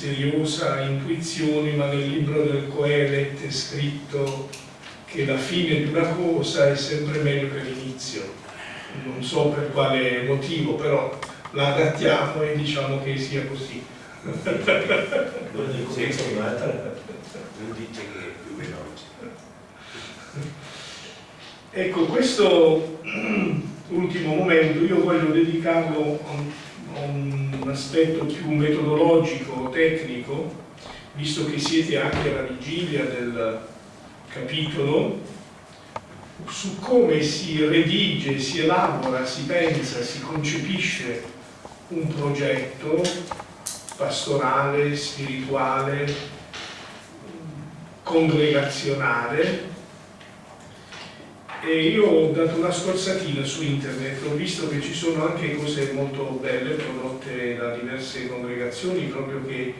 misteriosa intuizione, ma nel libro del Coelet è scritto che la fine di una cosa è sempre meglio che l'inizio. Non so per quale motivo, però la adattiamo e diciamo che sia così. Non dice che è più veloce. Ecco, questo ultimo momento io voglio dedicarlo a un aspetto più metodologico, tecnico, visto che siete anche alla vigilia del capitolo, su come si redige, si elabora, si pensa, si concepisce un progetto pastorale, spirituale, congregazionale e io ho dato una scorsatina su internet, ho visto che ci sono anche cose molto belle prodotte da diverse congregazioni proprio che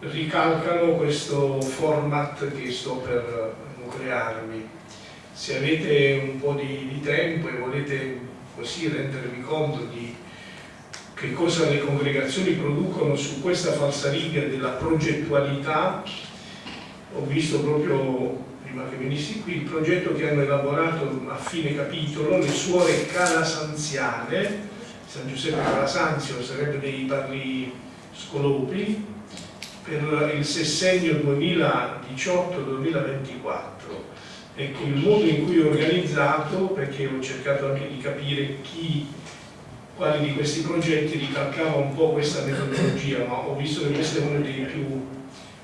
ricalcano questo format che sto per nuclearmi. Se avete un po' di, di tempo e volete così rendervi conto di che cosa le congregazioni producono su questa falsariga della progettualità, ho visto proprio prima che venissi qui, il progetto che hanno elaborato a fine capitolo le suore calasanziane, San Giuseppe Calasanzio sarebbe dei padri scolopi, per il sessennio 2018-2024. Ecco, il modo in cui ho organizzato, perché ho cercato anche di capire chi, quali di questi progetti ricalcava un po' questa metodologia, ma ho visto che questo è uno dei più,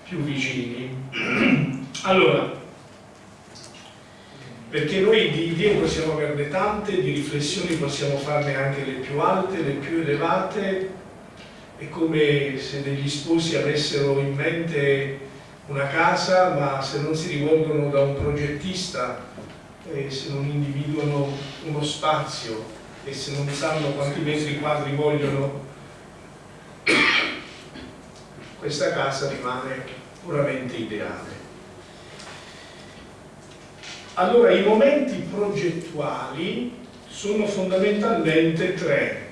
più vicini. Allora, perché noi di idee possiamo averne tante, di riflessioni possiamo farne anche le più alte, le più elevate, è come se degli sposi avessero in mente una casa, ma se non si rivolgono da un progettista, e se non individuano uno spazio e se non sanno quanti metri quadri vogliono, questa casa rimane puramente ideale. Allora, i momenti progettuali sono fondamentalmente tre.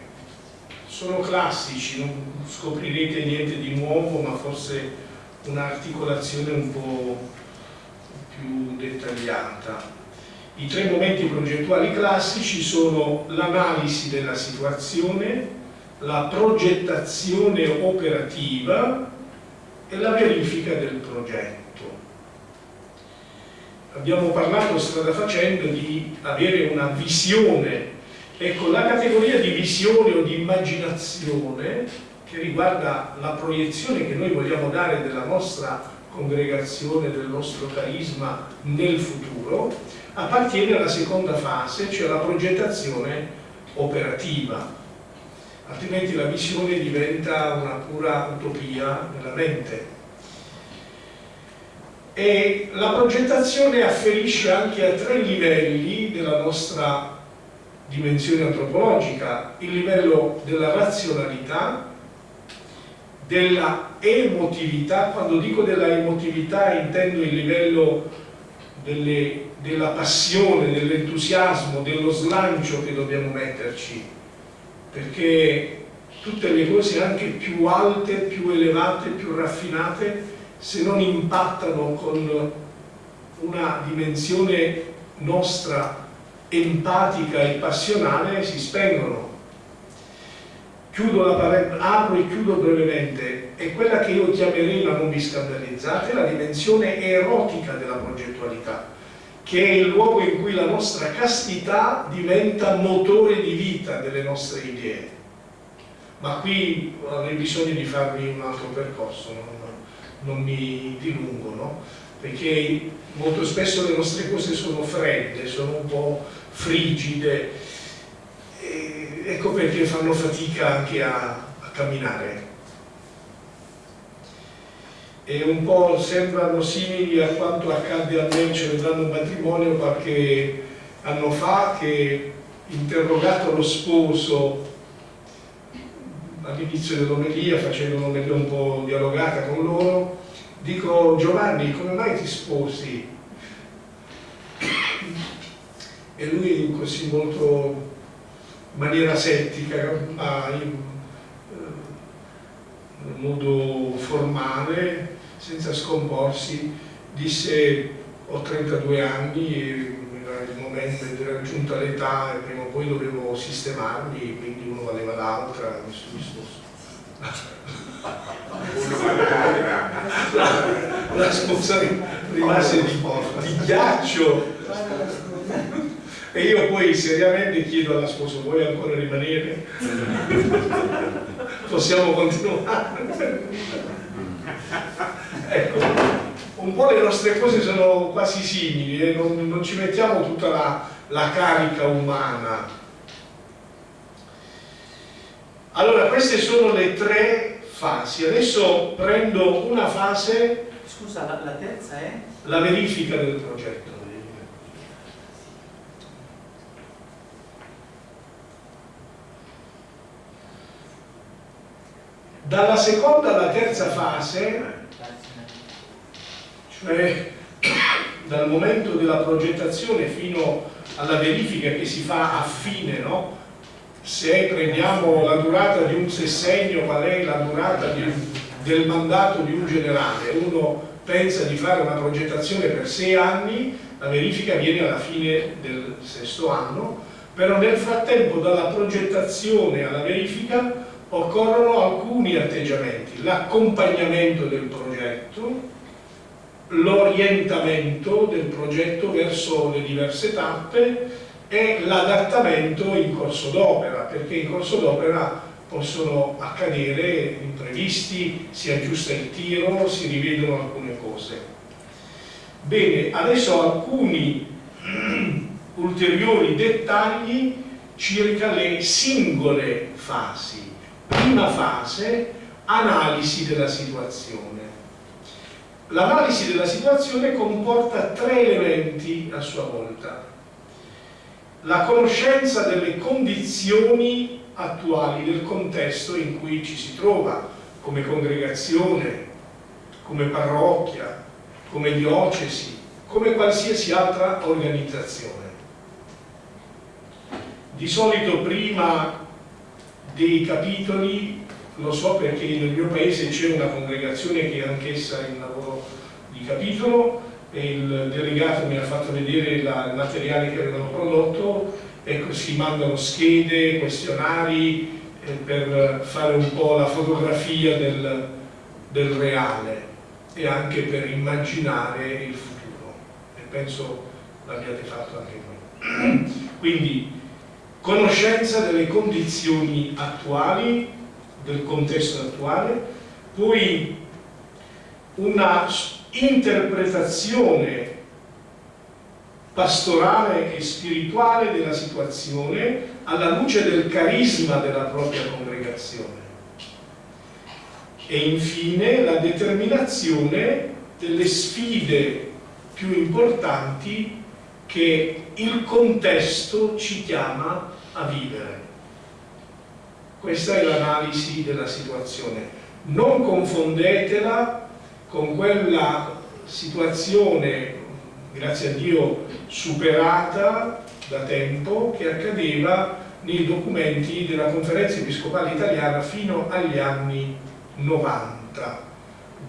Sono classici, non scoprirete niente di nuovo, ma forse un'articolazione un po' più dettagliata. I tre momenti progettuali classici sono l'analisi della situazione, la progettazione operativa e la verifica del progetto abbiamo parlato strada facendo di avere una visione. Ecco la categoria di visione o di immaginazione che riguarda la proiezione che noi vogliamo dare della nostra congregazione, del nostro carisma nel futuro appartiene alla seconda fase cioè la progettazione operativa. Altrimenti la visione diventa una pura utopia nella mente e la progettazione afferisce anche a tre livelli della nostra dimensione antropologica, il livello della razionalità, della emotività, quando dico della emotività intendo il livello delle, della passione, dell'entusiasmo, dello slancio che dobbiamo metterci, perché tutte le cose anche più alte, più elevate, più raffinate se non impattano con una dimensione nostra empatica e passionale si spengono. Chiudo la apro e chiudo brevemente. È quella che io chiamerei, ma non vi scandalizzate, la dimensione erotica della progettualità che è il luogo in cui la nostra castità diventa motore di vita delle nostre idee. Ma qui avrei bisogno di farvi un altro percorso non non mi dilungo, no? perché molto spesso le nostre cose sono fredde, sono un po' frigide, e ecco perché fanno fatica anche a, a camminare. E un po' sembrano simili a quanto accadde a me celebrando un matrimonio qualche anno fa che interrogato lo sposo all'inizio dell'omelia, facendo un'omelia un po' dialogata con loro, dico Giovanni, come mai ti sposi? E lui così molto in maniera settica, ma in modo formale, senza scomporsi, disse ho 32 anni e il momento di raggiunta l'età e prima o poi dovevo sistemarmi, quindi uno valeva l'altra, mi sono risposto. la, sposa rimase di, di ghiaccio e io poi seriamente chiedo alla sposa vuoi ancora rimanere? possiamo continuare ecco un po' le nostre cose sono quasi simili e non, non ci mettiamo tutta la, la carica umana. Allora queste sono le tre fasi. Adesso prendo una fase. Scusa la, la terza è? la verifica del progetto. Dalla seconda alla terza fase, cioè dal momento della progettazione fino alla verifica che si fa a fine, no? se prendiamo la durata di un sessennio, qual è la durata di, del mandato di un generale, uno pensa di fare una progettazione per sei anni, la verifica viene alla fine del sesto anno, però nel frattempo dalla progettazione alla verifica occorrono alcuni atteggiamenti, l'accompagnamento del progetto, l'orientamento del progetto verso le diverse tappe e l'adattamento in corso d'opera, perché in corso d'opera possono accadere imprevisti, si aggiusta il tiro, si rivedono alcune cose. Bene, adesso alcuni ulteriori dettagli circa le singole fasi prima fase, analisi della situazione. L'analisi della situazione comporta tre elementi a sua volta. La conoscenza delle condizioni attuali del contesto in cui ci si trova, come congregazione, come parrocchia, come diocesi, come qualsiasi altra organizzazione. Di solito prima dei capitoli, lo so perché nel mio paese c'è una congregazione che è anch'essa in lavoro di capitolo e il delegato mi ha fatto vedere la, il materiale che avevano prodotto e si mandano schede, questionari eh, per fare un po' la fotografia del, del reale e anche per immaginare il futuro e penso l'abbiate fatto anche voi. Quindi conoscenza delle condizioni attuali, del contesto attuale, poi una interpretazione pastorale e spirituale della situazione alla luce del carisma della propria congregazione e infine la determinazione delle sfide più importanti che il contesto ci chiama a vivere. Questa è l'analisi della situazione. Non confondetela con quella situazione, grazie a Dio, superata da tempo, che accadeva nei documenti della conferenza episcopale italiana fino agli anni 90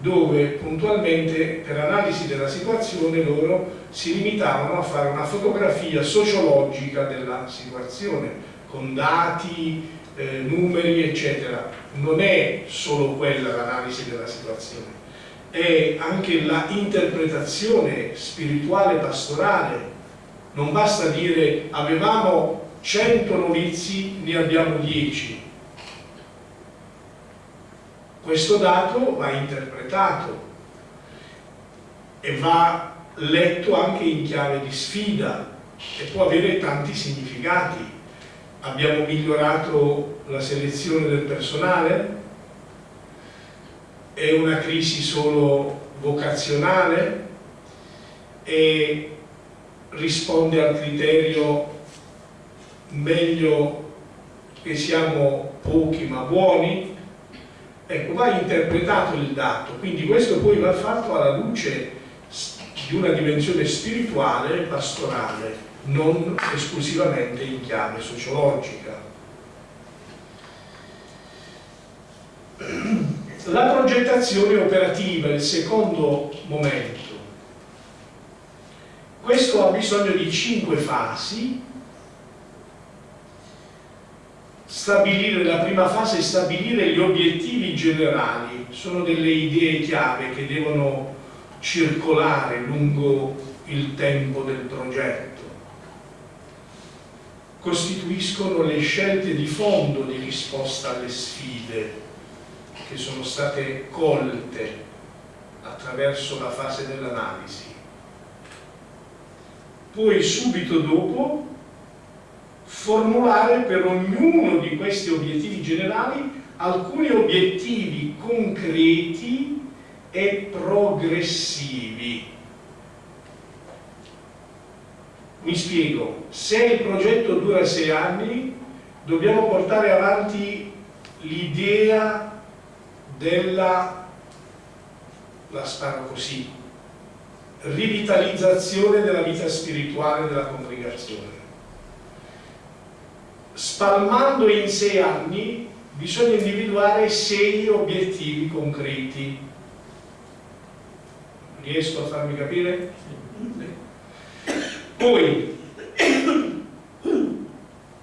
dove puntualmente per analisi della situazione loro si limitavano a fare una fotografia sociologica della situazione con dati, eh, numeri eccetera. Non è solo quella l'analisi della situazione è anche la interpretazione spirituale pastorale. Non basta dire avevamo 100 novizi ne abbiamo 10 questo dato va interpretato e va letto anche in chiave di sfida e può avere tanti significati. Abbiamo migliorato la selezione del personale? È una crisi solo vocazionale? E risponde al criterio meglio che siamo pochi ma buoni? Ecco, va interpretato il dato, quindi questo poi va fatto alla luce di una dimensione spirituale e pastorale, non esclusivamente in chiave sociologica. La progettazione operativa, il secondo momento. Questo ha bisogno di cinque fasi. Stabilire, la prima fase stabilire gli obiettivi generali, sono delle idee chiave che devono circolare lungo il tempo del progetto. Costituiscono le scelte di fondo di risposta alle sfide che sono state colte attraverso la fase dell'analisi. Poi subito dopo formulare per ognuno di questi obiettivi generali alcuni obiettivi concreti e progressivi. Mi spiego, se il progetto dura sei anni, dobbiamo portare avanti l'idea della, la sparo così, rivitalizzazione della vita spirituale della congregazione. Spalmando in sei anni bisogna individuare sei obiettivi concreti. Riesco a farmi capire? Poi,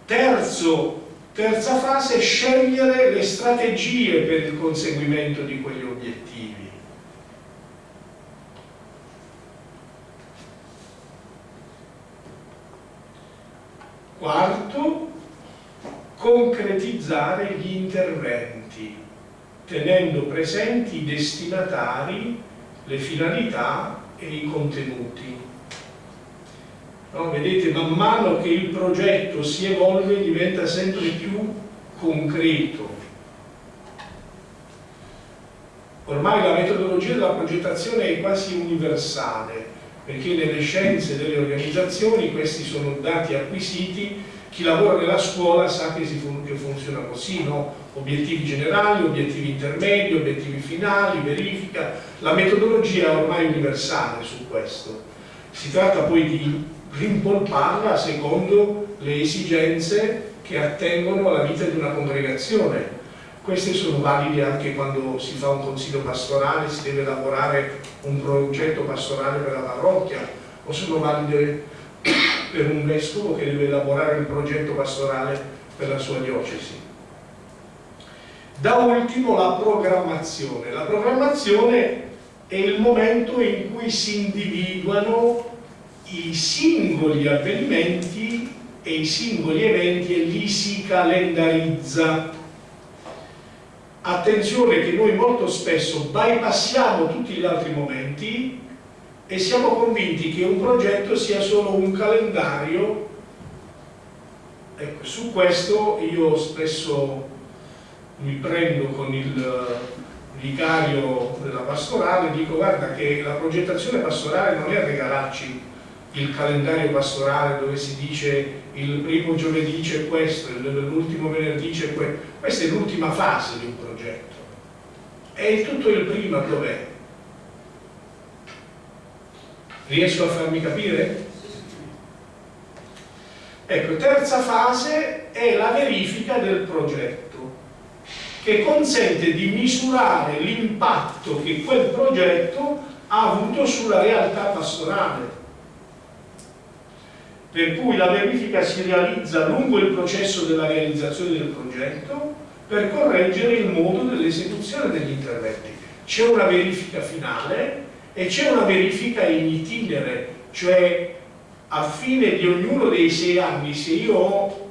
terzo Terza fase, scegliere le strategie per il conseguimento di quegli obiettivi. Quarto, concretizzare gli interventi, tenendo presenti i destinatari, le finalità e i contenuti. No? Vedete, man mano che il progetto si evolve diventa sempre più concreto. Ormai la metodologia della progettazione è quasi universale, perché nelle scienze delle organizzazioni questi sono dati acquisiti, chi lavora nella scuola sa che, fun che funziona così, no? obiettivi generali, obiettivi intermedi, obiettivi finali, verifica, la metodologia è ormai universale su questo. Si tratta poi di rimpolparla secondo le esigenze che attengono alla vita di una congregazione. Queste sono valide anche quando si fa un consiglio pastorale, si deve elaborare un progetto pastorale per la parrocchia, o sono valide per un vescovo che deve elaborare il progetto pastorale per la sua diocesi. Da ultimo la programmazione. La programmazione è il momento in cui si individuano i singoli avvenimenti e i singoli eventi e li si calendarizza. Attenzione che noi molto spesso bypassiamo tutti gli altri momenti e siamo convinti che un progetto sia solo un calendario. Ecco, su questo io spesso mi prendo con il vicario della pastorale e dico guarda che la progettazione pastorale non è regalarci il calendario pastorale dove si dice il primo giovedì c'è questo, l'ultimo venerdì c'è questo, questa è l'ultima fase di un progetto. E tutto il prima dov'è? Riesco a farmi capire? Ecco, terza fase è la verifica del progetto che consente di misurare l'impatto che quel progetto ha avuto sulla realtà pastorale per cui la verifica si realizza lungo il processo della realizzazione del progetto per correggere il modo dell'esecuzione degli interventi. C'è una verifica finale e c'è una verifica in itinere, cioè a fine di ognuno dei sei anni, se io ho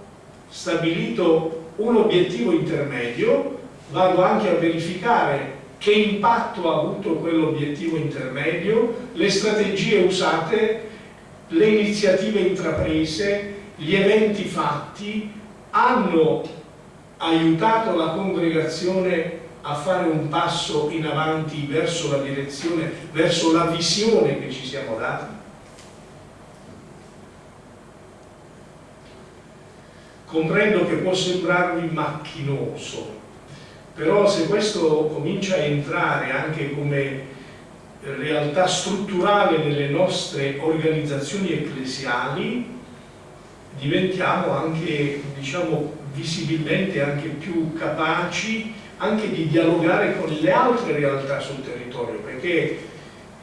stabilito un obiettivo intermedio, vado anche a verificare che impatto ha avuto quell'obiettivo intermedio, le strategie usate le iniziative intraprese, gli eventi fatti hanno aiutato la congregazione a fare un passo in avanti verso la direzione, verso la visione che ci siamo dati? Comprendo che può sembrarvi macchinoso, però se questo comincia a entrare anche come realtà strutturale delle nostre organizzazioni ecclesiali diventiamo anche diciamo visibilmente anche più capaci anche di dialogare con le altre realtà sul territorio, perché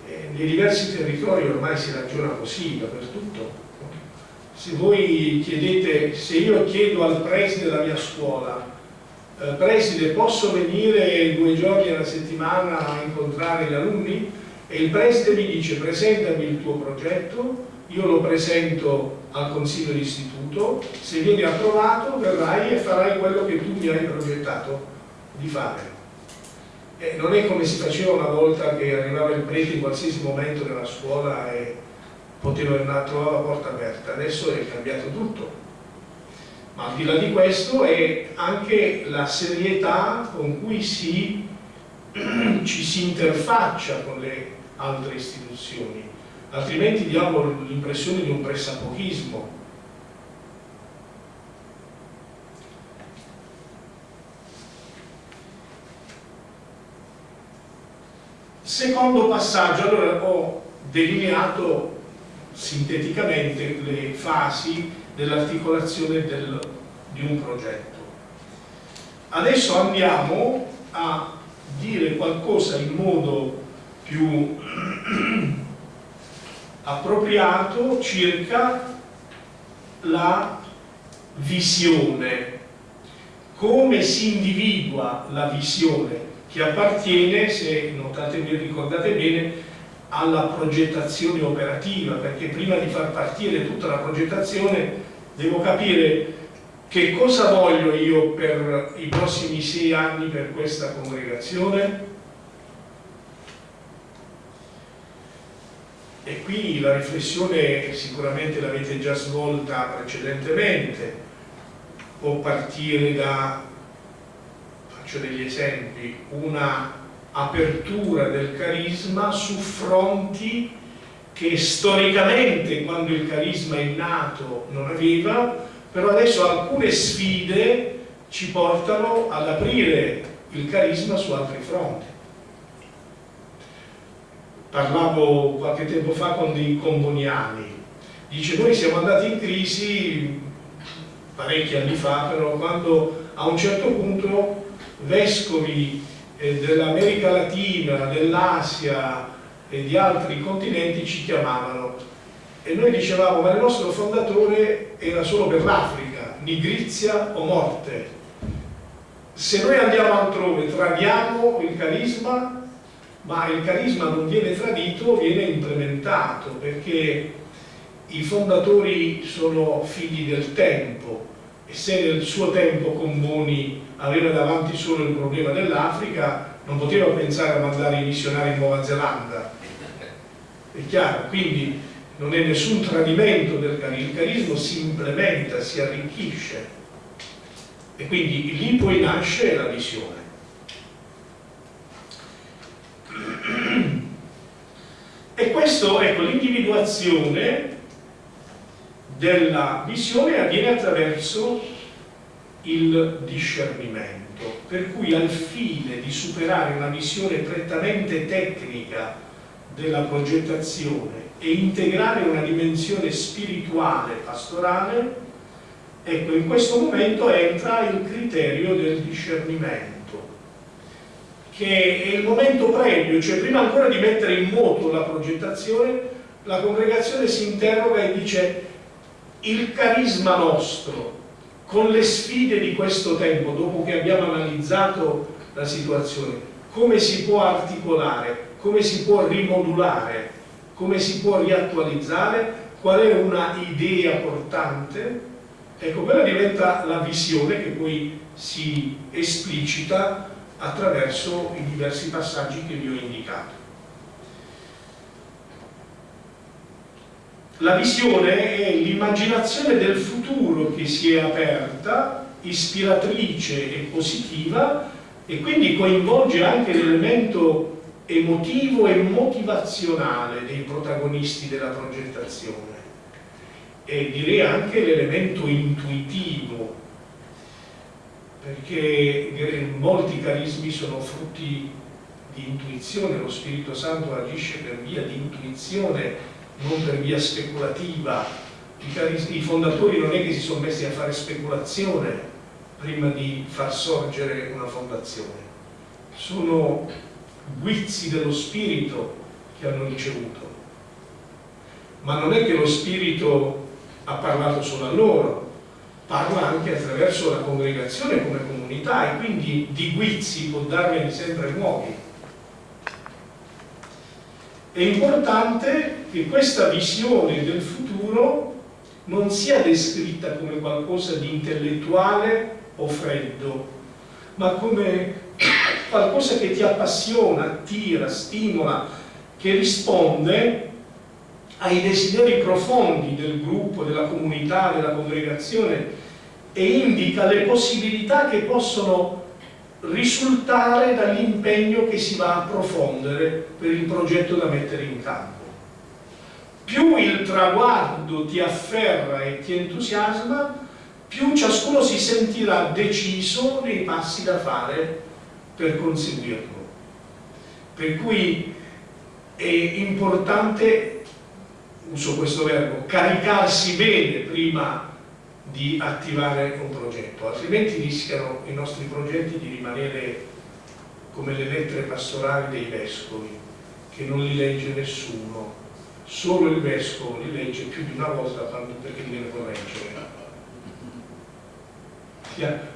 eh, nei diversi territori ormai si ragiona così dappertutto. Se voi chiedete, se io chiedo al preside della mia scuola, eh, preside posso venire due giorni alla settimana a incontrare gli alunni? E il preside mi dice presentami il tuo progetto, io lo presento al consiglio d'istituto, se vieni approvato verrai e farai quello che tu mi hai progettato di fare. E non è come si faceva una volta che arrivava il prete in qualsiasi momento della scuola e poteva trovare la porta aperta, adesso è cambiato tutto. Ma al di là di questo è anche la serietà con cui si, ci si interfaccia con le altre istituzioni, altrimenti diamo l'impressione di un pressapochismo Secondo passaggio, allora ho delineato sinteticamente le fasi dell'articolazione del, di un progetto. Adesso andiamo a dire qualcosa in modo più appropriato circa la visione, come si individua la visione che appartiene, se notate e ricordate bene, alla progettazione operativa, perché prima di far partire tutta la progettazione devo capire che cosa voglio io per i prossimi sei anni per questa congregazione. E qui la riflessione sicuramente l'avete già svolta precedentemente può partire da faccio degli esempi, una apertura del carisma su fronti che storicamente quando il carisma è nato non aveva, però adesso alcune sfide ci portano ad aprire il carisma su altri fronti. Parlavo qualche tempo fa con dei comboniani, dice noi siamo andati in crisi parecchi anni fa, però quando a un certo punto vescovi eh, dell'America Latina, dell'Asia e di altri continenti ci chiamavano e noi dicevamo ma il nostro fondatore era solo per l'Africa, nigrizia o morte. Se noi andiamo altrove tradiamo il carisma, ma il carisma non viene tradito, viene implementato perché i fondatori sono figli del tempo se nel suo tempo Comboni aveva davanti solo il problema dell'Africa, non poteva pensare a mandare i missionari in Nuova Zelanda. È chiaro? Quindi non è nessun tradimento del carisma, il carisma si implementa, si arricchisce e quindi lì poi nasce la visione. E questo, ecco, l'individuazione della visione avviene attraverso il discernimento, per cui al fine di superare una visione prettamente tecnica della progettazione e integrare una dimensione spirituale pastorale, ecco in questo momento entra il criterio del discernimento, che è il momento previo, cioè prima ancora di mettere in moto la progettazione, la congregazione si interroga e dice il carisma nostro con le sfide di questo tempo, dopo che abbiamo analizzato la situazione, come si può articolare, come si può rimodulare, come si può riattualizzare, qual è una idea portante, ecco quella diventa la visione che poi si esplicita attraverso i diversi passaggi che vi ho indicato. La visione è l'immaginazione del futuro che si è aperta, ispiratrice e positiva e quindi coinvolge anche l'elemento emotivo e motivazionale dei protagonisti della progettazione e direi anche l'elemento intuitivo perché molti carismi sono frutti di intuizione, lo Spirito Santo agisce per via di intuizione non per via speculativa. I, fondatori non è che si sono messi a fare speculazione prima di far sorgere una fondazione. sono guizzi dello Spirito che hanno ricevuto. Ma non è che lo Spirito ha parlato solo a loro, parla anche attraverso la congregazione come comunità e quindi di guizzi può darne sempre nuovi. È importante che questa visione del futuro non sia descritta come qualcosa di intellettuale o freddo, ma come qualcosa che ti appassiona, attira, stimola, che risponde ai desideri profondi del gruppo, della comunità, della congregazione e indica le possibilità che possono risultare dall'impegno che si va a profondere per il progetto da mettere in campo. Più il traguardo ti afferra e ti entusiasma, più ciascuno si sentirà deciso nei passi da fare per conseguirlo. Per cui è importante, uso questo verbo, caricarsi bene prima di attivare un progetto, altrimenti rischiano i nostri progetti di rimanere come le lettere pastorali dei vescovi, che non li legge nessuno, solo il vescovo li legge più di una volta perché li deve correggere.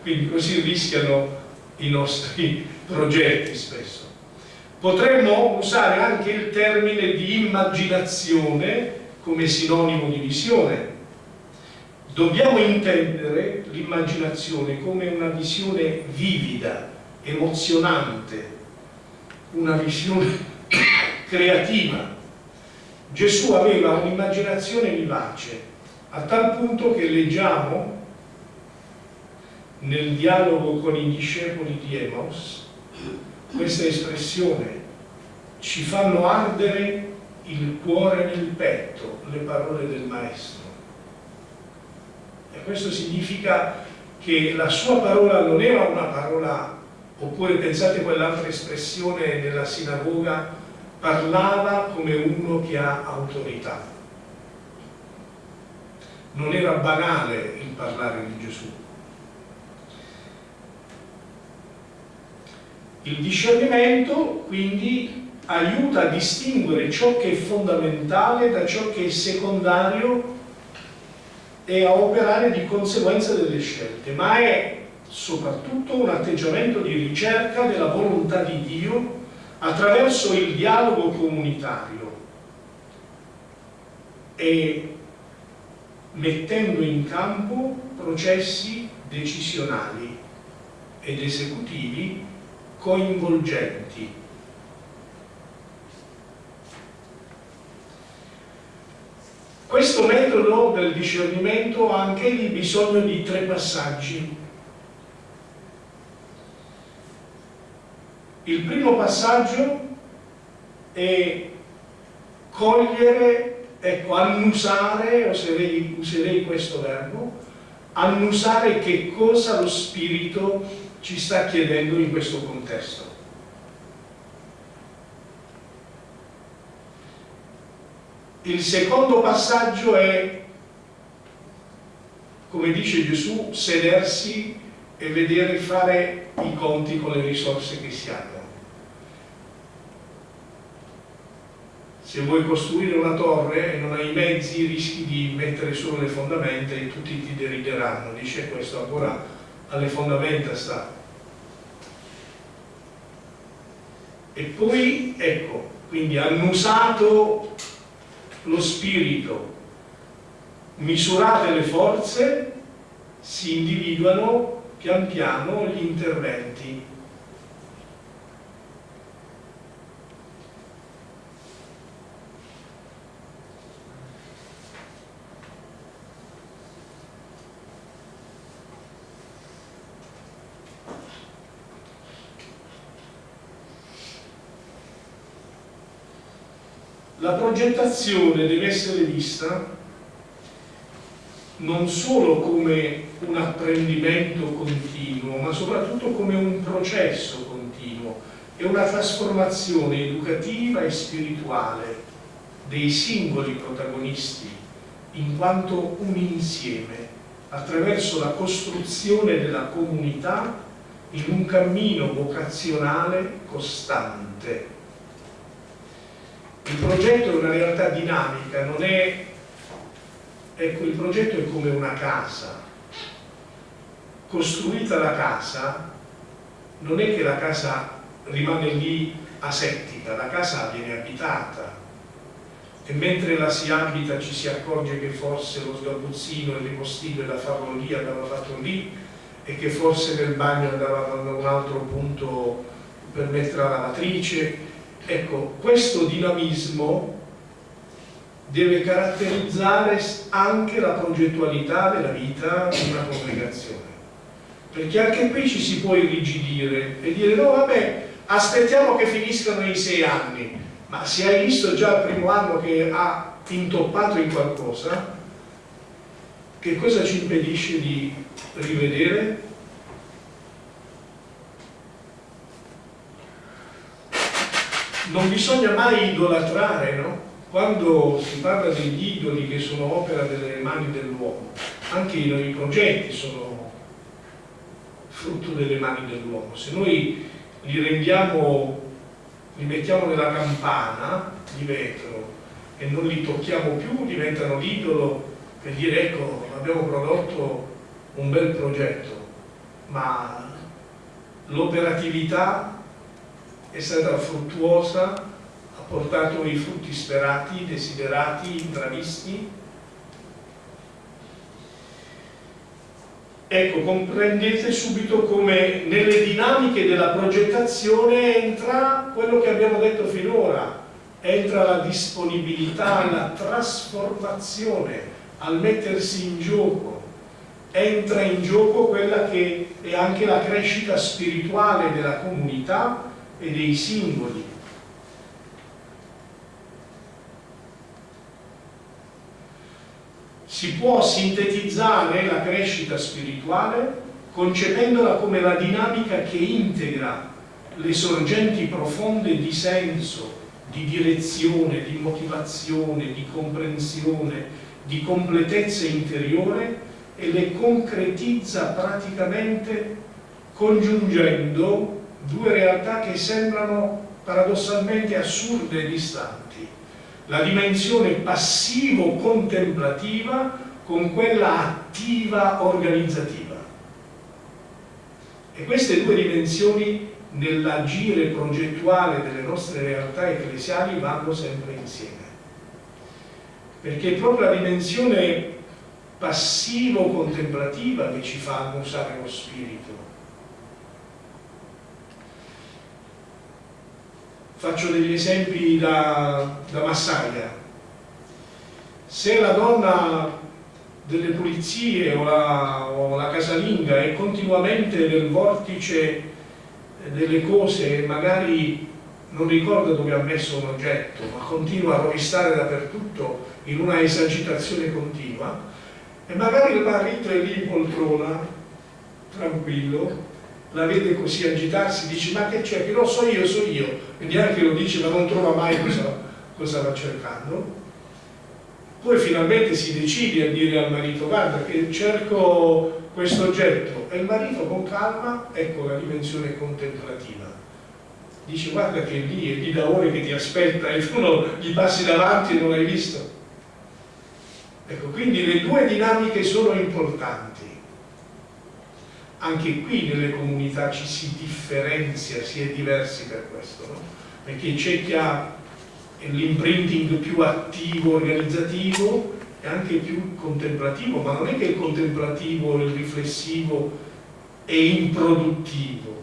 Quindi così rischiano i nostri progetti spesso. Potremmo usare anche il termine di immaginazione come sinonimo di visione. Dobbiamo intendere l'immaginazione come una visione vivida, emozionante, una visione creativa. Gesù aveva un'immaginazione vivace, a tal punto che leggiamo nel dialogo con i discepoli di Emos questa espressione ci fanno ardere il cuore nel petto le parole del maestro e questo significa che la sua parola non era una parola oppure pensate quell'altra espressione nella sinagoga parlava come uno che ha autorità. Non era banale il parlare di Gesù. Il discernimento quindi aiuta a distinguere ciò che è fondamentale da ciò che è secondario e a operare di conseguenza delle scelte, ma è soprattutto un atteggiamento di ricerca della volontà di Dio attraverso il dialogo comunitario e mettendo in campo processi decisionali ed esecutivi coinvolgenti. Questo metodo del discernimento ha anche lì bisogno di tre passaggi. Il primo passaggio è cogliere, ecco, annusare, userei, userei questo verbo, annusare che cosa lo spirito ci sta chiedendo in questo contesto. Il secondo passaggio è, come dice Gesù, sedersi e vedere fare i conti con le risorse che si hanno. Se vuoi costruire una torre e non hai i mezzi, rischi di mettere solo le fondamenta e tutti ti derideranno. Dice questo ancora alle fondamenta sta. E poi, ecco, quindi annusato lo spirito, misurate le forze, si individuano pian piano gli interventi La progettazione deve essere vista non solo come un apprendimento continuo, ma soprattutto come un processo continuo e una trasformazione educativa e spirituale dei singoli protagonisti in quanto un insieme attraverso la costruzione della comunità in un cammino vocazionale costante. Il progetto è una realtà dinamica, non è... Ecco, il progetto è come una casa. Costruita la casa, non è che la casa rimane lì asettica, la casa viene abitata e mentre la si abita ci si accorge che forse lo sgabuzzino e il ripostino da farlo lì andava fatto lì e che forse nel bagno andava da un altro punto per mettere la lavatrice ecco, questo dinamismo deve caratterizzare anche la progettualità della vita di una congregazione perché anche qui ci si può irrigidire e dire no vabbè aspettiamo che finiscano i sei anni ma se hai visto già il primo anno che ha intoppato in qualcosa che cosa ci impedisce di rivedere? Non bisogna mai idolatrare, no? Quando si parla degli idoli che sono opera delle mani dell'uomo, anche i nostri progetti sono frutto delle mani dell'uomo. Se noi li rendiamo, li mettiamo nella campana di vetro e non li tocchiamo più, diventano l'idolo per dire ecco abbiamo prodotto un bel progetto, ma l'operatività è stata fruttuosa, ha portato i frutti sperati, desiderati, intravisti. Ecco, comprendete subito come nelle dinamiche della progettazione entra quello che abbiamo detto finora, entra la disponibilità, la trasformazione, al mettersi in gioco, entra in gioco quella che è anche la crescita spirituale della comunità e dei singoli. Si può sintetizzare la crescita spirituale concependola come la dinamica che integra le sorgenti profonde di senso, di direzione, di motivazione, di comprensione, di completezza interiore e le concretizza praticamente congiungendo due realtà che sembrano paradossalmente assurde e distanti. La dimensione passivo-contemplativa con quella attiva organizzativa. E queste due dimensioni nell'agire progettuale delle nostre realtà ecclesiali vanno sempre insieme perché è proprio la dimensione passivo-contemplativa che ci fa annusare lo spirito. Faccio degli esempi da, da massaia. Se la donna delle pulizie o la, o la casalinga è continuamente nel vortice delle cose, magari non ricorda dove ha messo un oggetto, ma continua a rovistare dappertutto in una esagitazione continua, e magari il marito è lì in poltrona, tranquillo, la vede così agitarsi, dice ma che c'è, che lo so io, so io, e neanche lo dice ma non trova mai cosa, cosa va cercando. Poi finalmente si decide a dire al marito guarda che cerco questo oggetto e il marito con calma, ecco la dimensione contemplativa dice guarda che è lì, è lì da ore che ti aspetta e tu non, gli passi davanti e non l'hai visto. Ecco, quindi le due dinamiche sono importanti. Anche qui nelle comunità ci si differenzia, si è diversi per questo, no? Perché c'è chi ha l'imprinting più attivo, organizzativo e anche più contemplativo, ma non è che il contemplativo, il riflessivo è improduttivo,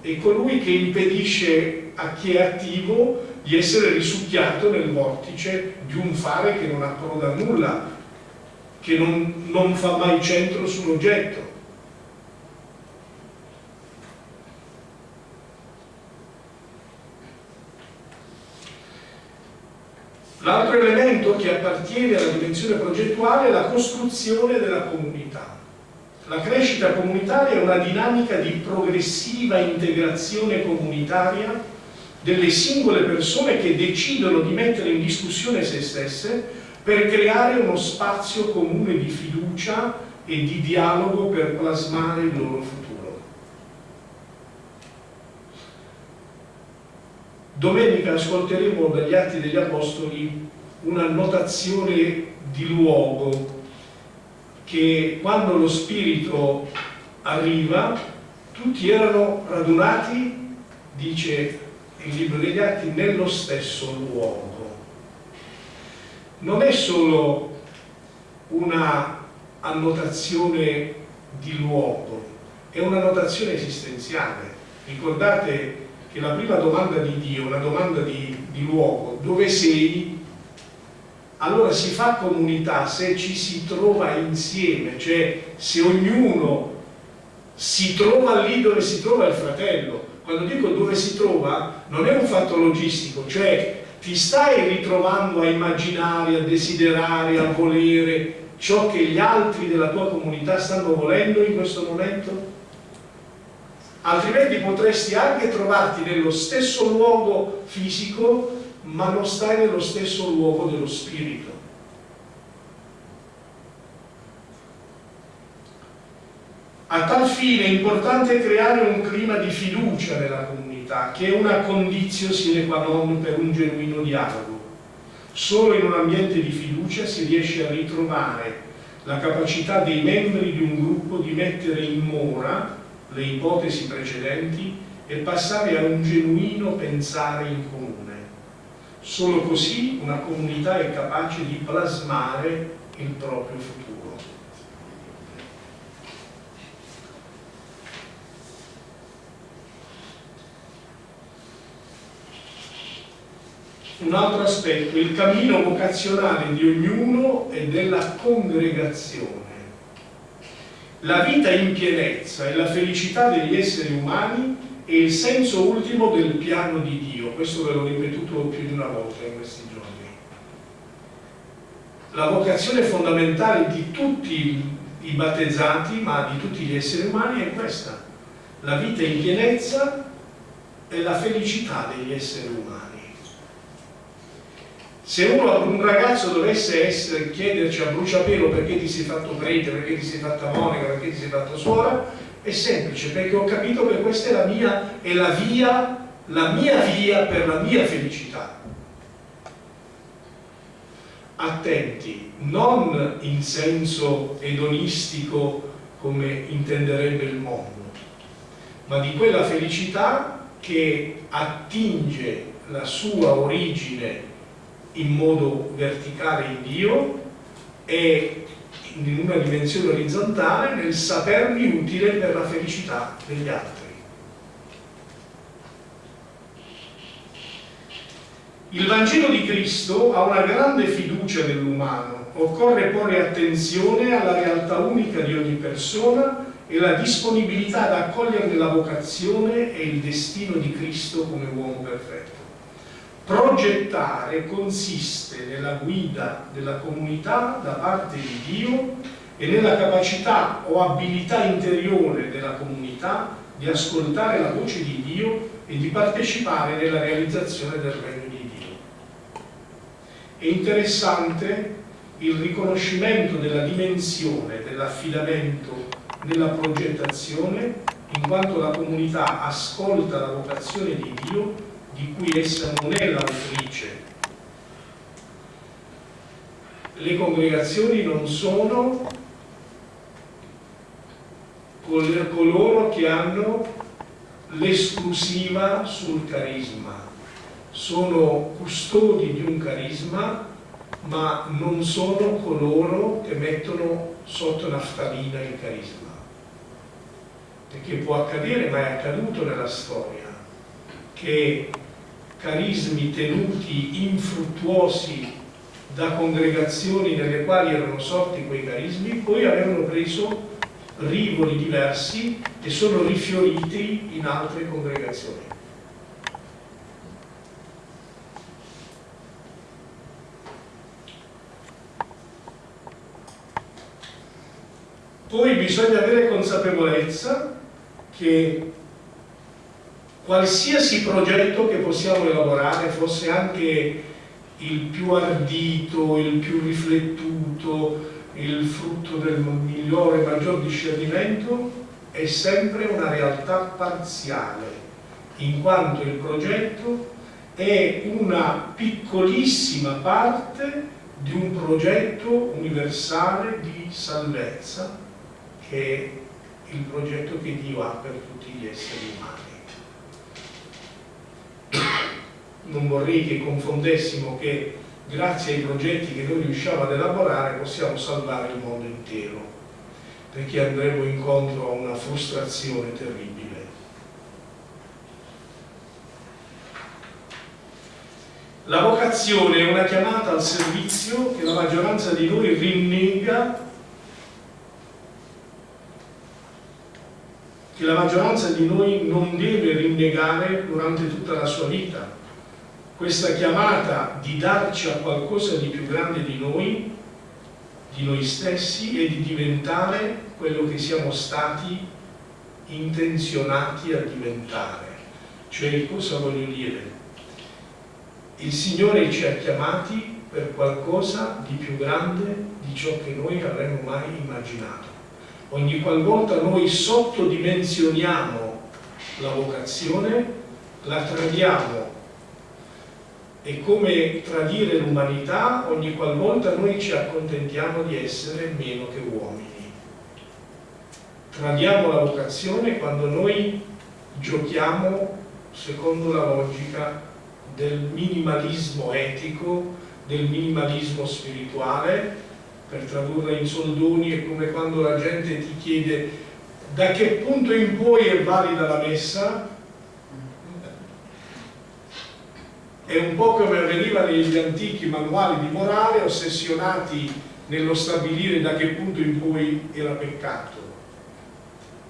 è colui che impedisce a chi è attivo di essere risucchiato nel vortice di un fare che non approda a nulla, che non, non fa mai centro sull'oggetto. L'altro elemento che appartiene alla dimensione progettuale è la costruzione della comunità. La crescita comunitaria è una dinamica di progressiva integrazione comunitaria delle singole persone che decidono di mettere in discussione se stesse per creare uno spazio comune di fiducia e di dialogo per plasmare il loro futuro. Domenica ascolteremo dagli Atti degli Apostoli una notazione di luogo che quando lo Spirito arriva tutti erano radunati, dice il libro degli Atti, nello stesso luogo. Non è solo una annotazione di luogo, è una notazione esistenziale. Ricordate che la prima domanda di Dio, una domanda di, di luogo, dove sei? Allora si fa comunità se ci si trova insieme, cioè se ognuno si trova lì dove si trova il fratello. Quando dico dove si trova non è un fatto logistico, cioè ti stai ritrovando a immaginare, a desiderare, a volere ciò che gli altri della tua comunità stanno volendo in questo momento? Altrimenti potresti anche trovarti nello stesso luogo fisico, ma non stai nello stesso luogo dello spirito. A tal fine è importante creare un clima di fiducia nella comunità, che è una condizione sine qua non per un genuino dialogo. Solo in un ambiente di fiducia si riesce a ritrovare la capacità dei membri di un gruppo di mettere in mora le ipotesi precedenti e passare a un genuino pensare in comune. Solo così una comunità è capace di plasmare il proprio futuro. un altro aspetto, il cammino vocazionale di ognuno e della congregazione. La vita in pienezza e la felicità degli esseri umani è il senso ultimo del piano di Dio. Questo ve l'ho ripetuto più di una volta in questi giorni. La vocazione fondamentale di tutti i battezzati, ma di tutti gli esseri umani, è questa. La vita in pienezza e la felicità degli esseri umani. Se uno, un ragazzo dovesse essere, chiederci a bruciapelo perché ti sei fatto prete, perché ti sei fatta monica, perché ti sei fatto suora, è semplice, perché ho capito che questa è la mia, è la via, la mia via per la mia felicità. Attenti, non in senso edonistico come intenderebbe il mondo, ma di quella felicità che attinge la sua origine in modo verticale in Dio e in una dimensione orizzontale nel sapermi utile per la felicità degli altri. Il Vangelo di Cristo ha una grande fiducia nell'umano, occorre porre attenzione alla realtà unica di ogni persona e la disponibilità ad accoglierne la vocazione e il destino di Cristo come uomo perfetto. Progettare consiste nella guida della comunità da parte di Dio e nella capacità o abilità interiore della comunità di ascoltare la voce di Dio e di partecipare nella realizzazione del regno di Dio. È interessante il riconoscimento della dimensione dell'affidamento nella progettazione in quanto la comunità ascolta la vocazione di Dio di cui essa non è l'autrice. Le congregazioni non sono coloro che hanno l'esclusiva sul carisma, sono custodi di un carisma ma non sono coloro che mettono sotto naftalina il carisma perché può accadere ma è accaduto nella storia che carismi tenuti infruttuosi da congregazioni nelle quali erano sorti quei carismi, poi avevano preso rivoli diversi e sono rifioriti in altre congregazioni. Poi bisogna avere consapevolezza che qualsiasi progetto che possiamo elaborare, fosse anche il più ardito, il più riflettuto, il frutto del migliore maggior discernimento, è sempre una realtà parziale, in quanto il progetto è una piccolissima parte di un progetto universale di salvezza che è il progetto che Dio ha per tutti gli esseri umani. Non vorrei che confondessimo che grazie ai progetti che noi riusciamo ad elaborare possiamo salvare il mondo intero, perché andremo incontro a una frustrazione terribile. La vocazione è una chiamata al servizio che la maggioranza di noi rinnega, che la maggioranza di noi non deve rinnegare durante tutta la sua vita questa chiamata di darci a qualcosa di più grande di noi, di noi stessi e di diventare quello che siamo stati intenzionati a diventare. Cioè cosa voglio dire? Il Signore ci ha chiamati per qualcosa di più grande di ciò che noi avremmo mai immaginato. Ogni qualvolta noi sottodimensioniamo la vocazione, la tradiamo è come tradire l'umanità ogni qualvolta noi ci accontentiamo di essere meno che uomini. Tradiamo la vocazione quando noi giochiamo secondo la logica del minimalismo etico, del minimalismo spirituale, per tradurla in soldoni è come quando la gente ti chiede da che punto in poi è valida la messa è un po' come avveniva negli antichi manuali di morale ossessionati nello stabilire da che punto in cui era peccato.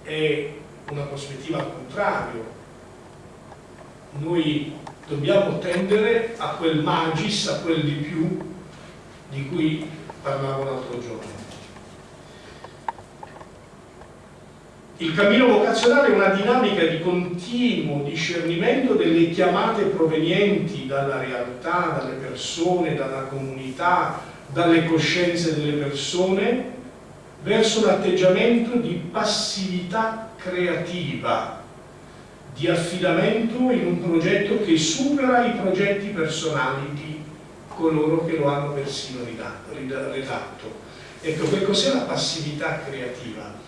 È una prospettiva al contrario. Noi dobbiamo tendere a quel magis, a quel di più di cui parlavo l'altro giorno. Il cammino vocazionale è una dinamica di continuo discernimento delle chiamate provenienti dalla realtà, dalle persone, dalla comunità, dalle coscienze delle persone, verso un atteggiamento di passività creativa, di affidamento in un progetto che supera i progetti personali di coloro che lo hanno persino redatto. Ecco, che cos'è la passività creativa?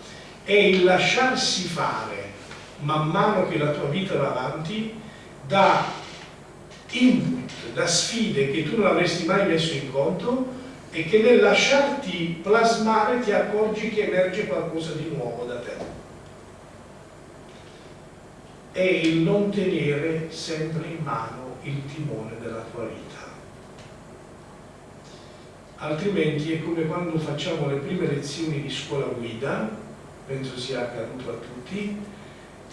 è il lasciarsi fare man mano che la tua vita va avanti da input, da sfide che tu non avresti mai messo in conto e che nel lasciarti plasmare ti accorgi che emerge qualcosa di nuovo da te. È il non tenere sempre in mano il timone della tua vita. Altrimenti è come quando facciamo le prime lezioni di scuola guida penso sia accaduto a tutti,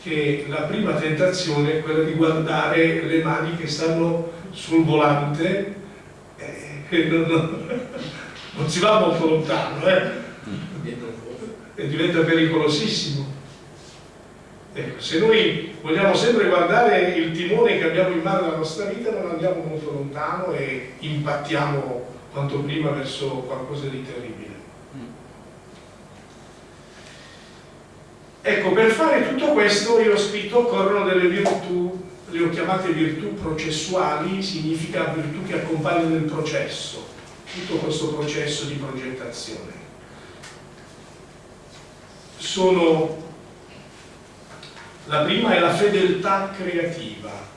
che la prima tentazione è quella di guardare le mani che stanno sul volante eh, non, non, non, si va molto lontano eh? e diventa pericolosissimo. Ecco, se noi vogliamo sempre guardare il timone che abbiamo in mano nella nostra vita non andiamo molto lontano e impattiamo quanto prima verso qualcosa di terribile. Ecco, per fare tutto questo io ho scritto occorrono delle virtù, le ho chiamate virtù processuali, significa virtù che accompagnano il processo, tutto questo processo di progettazione. Sono, la prima è la fedeltà creativa.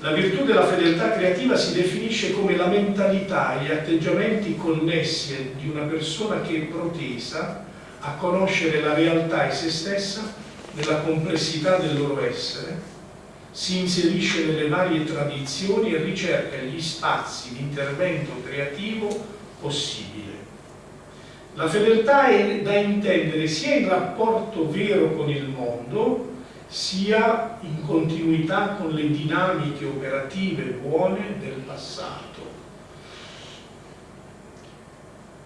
La virtù della fedeltà creativa si definisce come la mentalità e gli atteggiamenti connessi di una persona che è protesa a conoscere la realtà e se stessa nella complessità del loro essere, si inserisce nelle varie tradizioni e ricerca gli spazi di intervento creativo possibile. La fedeltà è da intendere sia in rapporto vero con il mondo, sia in continuità con le dinamiche operative buone del passato.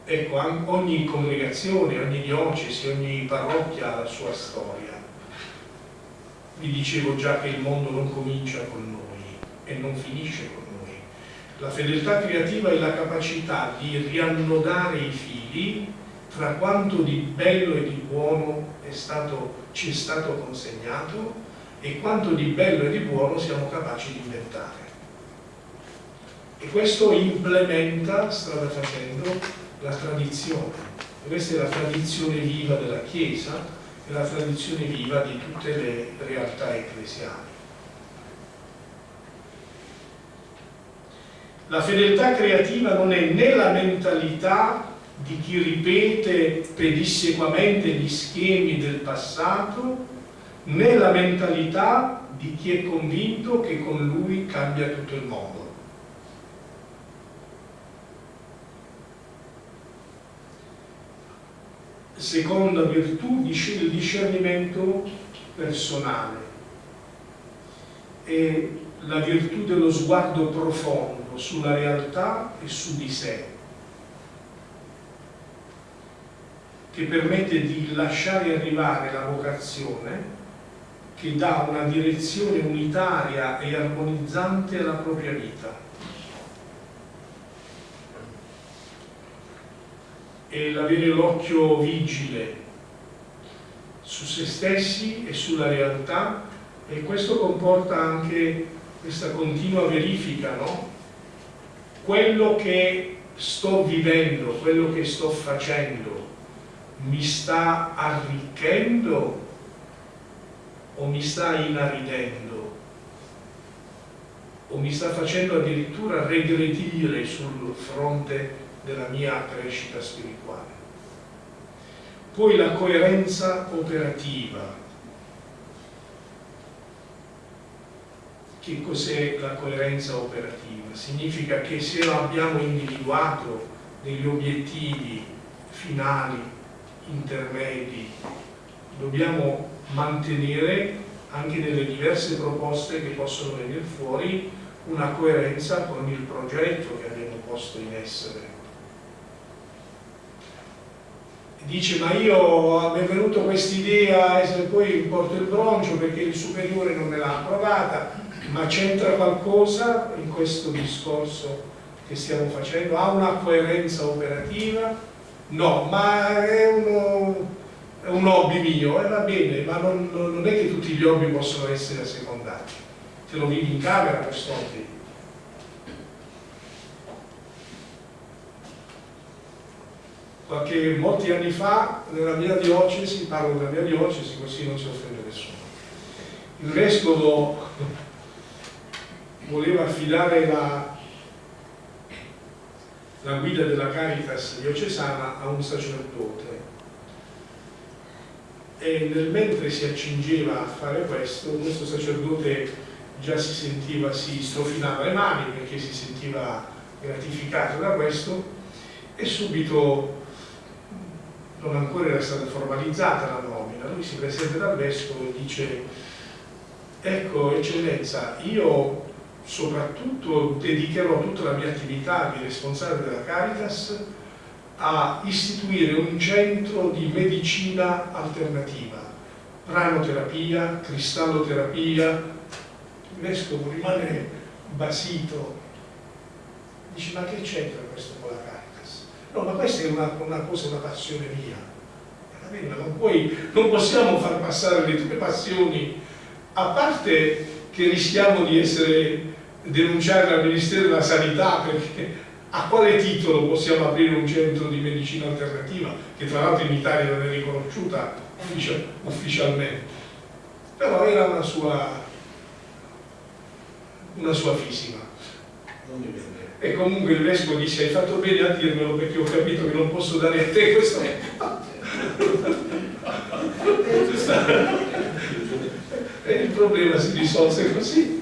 Ecco, ogni congregazione, ogni diocesi, ogni parrocchia ha la sua storia. Vi dicevo già che il mondo non comincia con noi e non finisce con noi. La fedeltà creativa è la capacità di riannodare i fili tra quanto di bello e di buono è stato, ci è stato consegnato e quanto di bello e di buono siamo capaci di inventare. E questo implementa, strada facendo, la tradizione. Questa è la tradizione viva della Chiesa e la tradizione viva di tutte le realtà ecclesiali. La fedeltà creativa non è né la mentalità di chi ripete pedissequamente gli schemi del passato, né la mentalità di chi è convinto che con lui cambia tutto il mondo. Seconda virtù, il discernimento personale e la virtù dello sguardo profondo sulla realtà e su di sé, che permette di lasciare arrivare la vocazione che dà una direzione unitaria e armonizzante alla propria vita. E l'avere l'occhio vigile su se stessi e sulla realtà e questo comporta anche questa continua verifica, no? Quello che sto vivendo, quello che sto facendo, mi sta arricchendo o mi sta inaridendo o mi sta facendo addirittura regredire sul fronte della mia crescita spirituale. Poi la coerenza operativa. Che cos'è la coerenza operativa? Significa che se abbiamo individuato degli obiettivi finali, intermedi, dobbiamo mantenere anche nelle diverse proposte che possono venire fuori una coerenza con il progetto che abbiamo posto in essere. Dice ma io mi è venuta questa idea e poi porto il broncio perché il superiore non me l'ha approvata, ma c'entra qualcosa in questo discorso che stiamo facendo? Ha una coerenza operativa? No, ma è uno è un hobby mio, e eh, va bene, ma non, non, è che tutti gli hobby possono essere assecondati. Te lo vivi in camera questo hobby. Qualche, molti anni fa, nella mia diocesi, parlo della mia diocesi, così non si offende nessuno, il vescovo voleva affidare la, la guida della Caritas diocesana a un sacerdote. E nel mentre si accingeva a fare questo, questo sacerdote già si sentiva, si strofinava le mani perché si sentiva gratificato da questo e subito non ancora era stata formalizzata la nomina, lui si presenta dal vescovo e dice ecco eccellenza, io soprattutto dedicherò tutta la mia attività di responsabile della Caritas a istituire un centro di medicina alternativa, pranoterapia, cristalloterapia. Il vescovo rimane basito, dice ma che c'entra questo con la Caritas? No, ma questa è una, una cosa, una passione mia. Non, puoi, non possiamo far passare le tue passioni, a parte che rischiamo di essere denunciati al Ministero della Sanità perché a quale titolo possiamo aprire un centro di medicina alternativa che tra l'altro in Italia non è riconosciuta ufficial ufficialmente? Però era una sua una sua fisima. E comunque il vescovo disse hai fatto bene a dirmelo perché ho capito che non posso dare a te questo e il problema si risolse così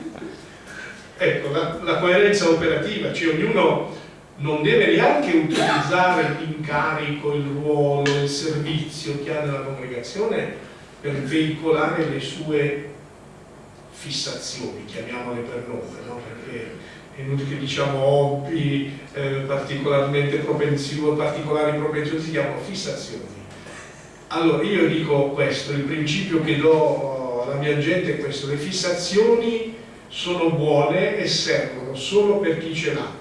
ecco la, la coerenza operativa cioè ognuno non deve neanche utilizzare l'incarico, il ruolo, il servizio che ha nella congregazione per veicolare le sue fissazioni, chiamiamole per nome, no? perché è inutile che diciamo hobby, eh, particolarmente propensioni, particolari propensioni, si chiamano fissazioni. Allora io dico questo, il principio che do alla mia gente è questo, le fissazioni sono buone e servono solo per chi ce l'ha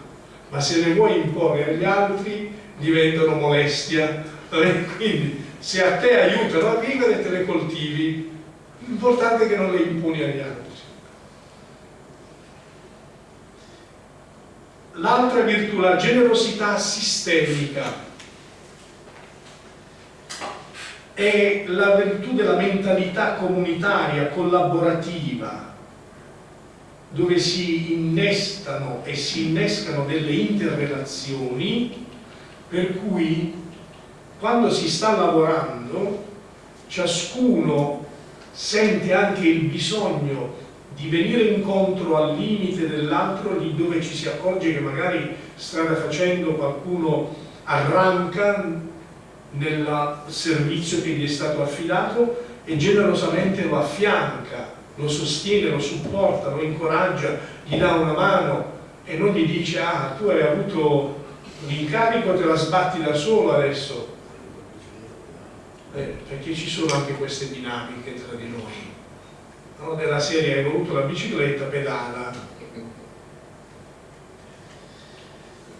ma se le vuoi imporre agli altri diventano molestia. Quindi se a te aiutano a vivere te le coltivi, l'importante è che non le imponi agli altri. L'altra virtù, la generosità sistemica, è la virtù della mentalità comunitaria, collaborativa, dove si innestano e si innescano delle interrelazioni per cui quando si sta lavorando ciascuno sente anche il bisogno di venire incontro al limite dell'altro lì dove ci si accorge che magari strada facendo qualcuno arranca nel servizio che gli è stato affidato e generosamente lo affianca, lo sostiene, lo supporta, lo incoraggia, gli dà una mano e non gli dice ah tu hai avuto l'incarico te la sbatti da solo adesso. Eh, perché ci sono anche queste dinamiche tra di noi no? della serie hai voluto la bicicletta, pedala.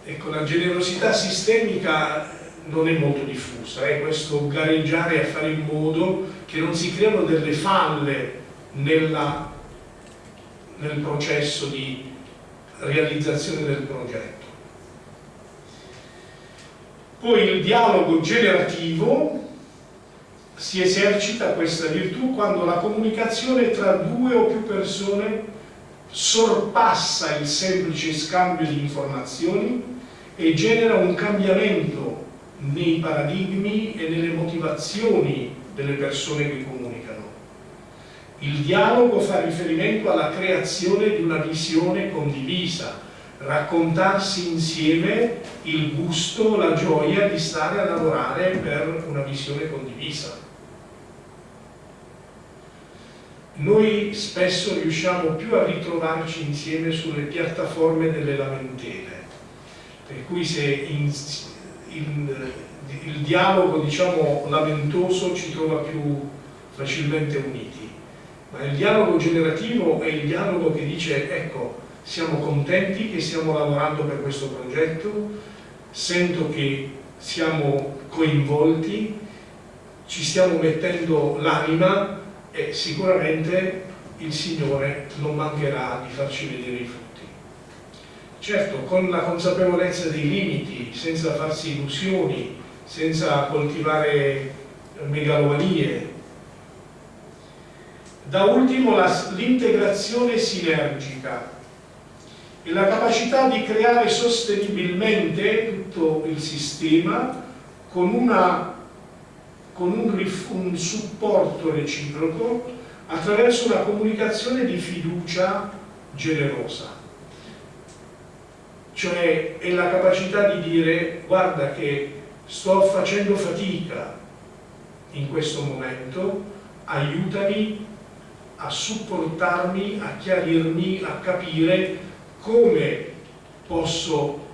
Ecco la generosità sistemica non è molto diffusa è questo gareggiare a fare in modo che non si creano delle falle nella, nel processo di realizzazione del progetto poi il dialogo generativo si esercita questa virtù quando la comunicazione tra due o più persone sorpassa il semplice scambio di informazioni e genera un cambiamento nei paradigmi e nelle motivazioni delle persone che comunicano. Il dialogo fa riferimento alla creazione di una visione condivisa, raccontarsi insieme il gusto, la gioia di stare a lavorare per una visione condivisa. noi spesso riusciamo più a ritrovarci insieme sulle piattaforme delle lamentele, per cui se in, in, il dialogo diciamo, lamentoso ci trova più facilmente uniti, ma il dialogo generativo è il dialogo che dice ecco, siamo contenti che stiamo lavorando per questo progetto, sento che siamo coinvolti, ci stiamo mettendo l'anima e sicuramente il Signore non mancherà di farci vedere i frutti. Certo, con la consapevolezza dei limiti, senza farsi illusioni, senza coltivare megalomanie. Da ultimo l'integrazione sinergica e la capacità di creare sostenibilmente tutto il sistema con una con un, un supporto reciproco attraverso una comunicazione di fiducia generosa. Cioè è la capacità di dire guarda che sto facendo fatica in questo momento aiutami a supportarmi, a chiarirmi, a capire come posso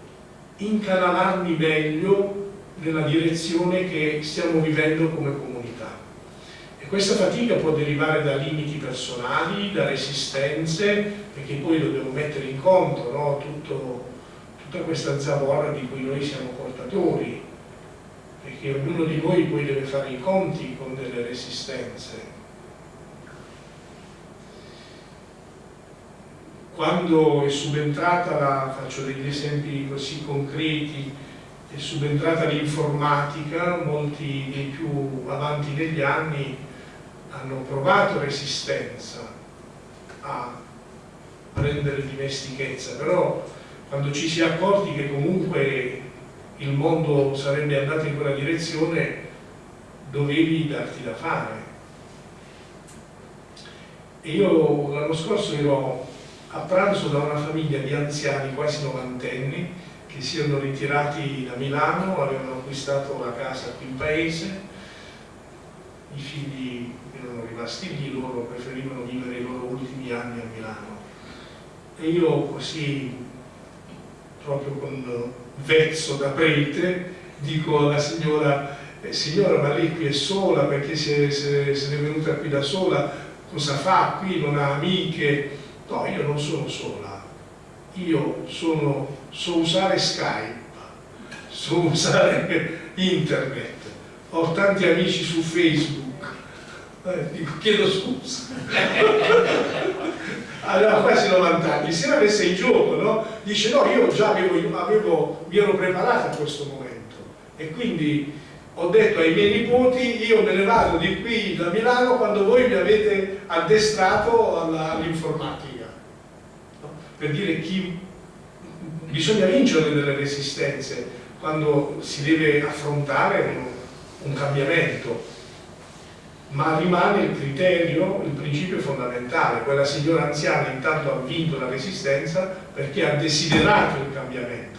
incanalarmi meglio nella direzione che stiamo vivendo come comunità. E questa fatica può derivare da limiti personali, da resistenze, perché poi dobbiamo mettere in conto no? Tutto, tutta questa zavorra di cui noi siamo portatori, perché ognuno di noi poi deve fare i conti con delle resistenze. Quando è subentrata, la, faccio degli esempi così concreti, è subentrata l'informatica, molti dei più avanti negli anni hanno provato resistenza a prendere dimestichezza, però quando ci si è accorti che comunque il mondo sarebbe andato in quella direzione, dovevi darti da fare. E io l'anno scorso ero a pranzo da una famiglia di anziani, quasi novantenni, che si erano ritirati da Milano, avevano acquistato la casa qui in paese, i figli erano rimasti lì, loro preferivano vivere i loro ultimi anni a Milano. E io così, proprio con vezzo da prete, dico alla signora, eh, signora ma lei qui è sola perché se, se, se è venuta qui da sola, cosa fa qui, non ha amiche? No, io non sono sola, io sono, so usare Skype, so usare internet, ho tanti amici su Facebook, Eh, chiedo scusa. Aveva quasi 90 anni, si era messa in gioco, no? Dice no, io già avevo, avevo, mi ero preparato a questo momento e quindi ho detto ai miei nipoti io me ne vado di qui da Milano quando voi mi avete addestrato all'informatica. Per dire chi bisogna vincere delle resistenze quando si deve affrontare un cambiamento ma rimane il criterio, il principio fondamentale. Quella signora anziana intanto ha vinto la resistenza perché ha desiderato il cambiamento